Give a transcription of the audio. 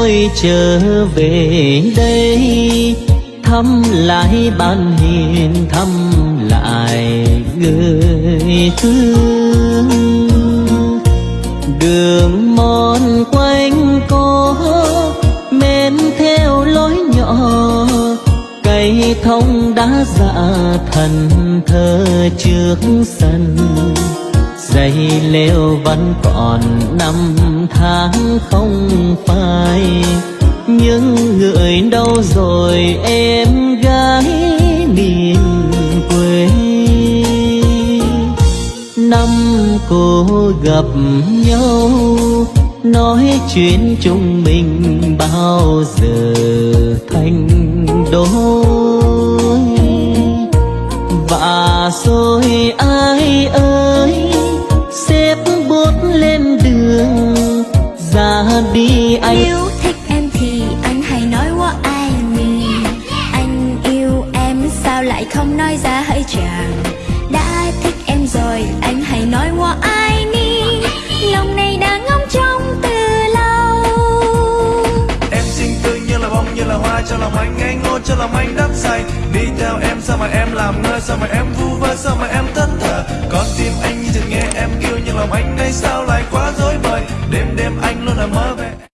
tôi trở về đây. Thăm lại ban hiền, thăm lại người thương. Đường mòn quanh có men theo lối nhỏ. Cây thông đã dạ thần thơ trước sân dây leo vẫn còn năm tháng không phai. Những người đâu rồi em gái miền quê? Năm cô gặp nhau, nói chuyện chúng mình bao giờ thành đôi? Và rồi ai ơi? Đi anh. Nếu thích em thì anh hãy nói qua ai mình Anh yêu em sao lại không nói ra hỡi chàng? Đã thích em rồi anh hãy nói qua ai đi Lòng này đã ngóng trông từ lâu. Em xinh tươi như là bông như là hoa cho lòng anh ngây ngô cho lòng anh đắm say. Đi theo em sao mà em làm ngơ sao mà em vu vơ sao mà em thẫn thờ? Con tim anh như chợt nghe em kêu nhưng lòng anh nay sao lại quá mother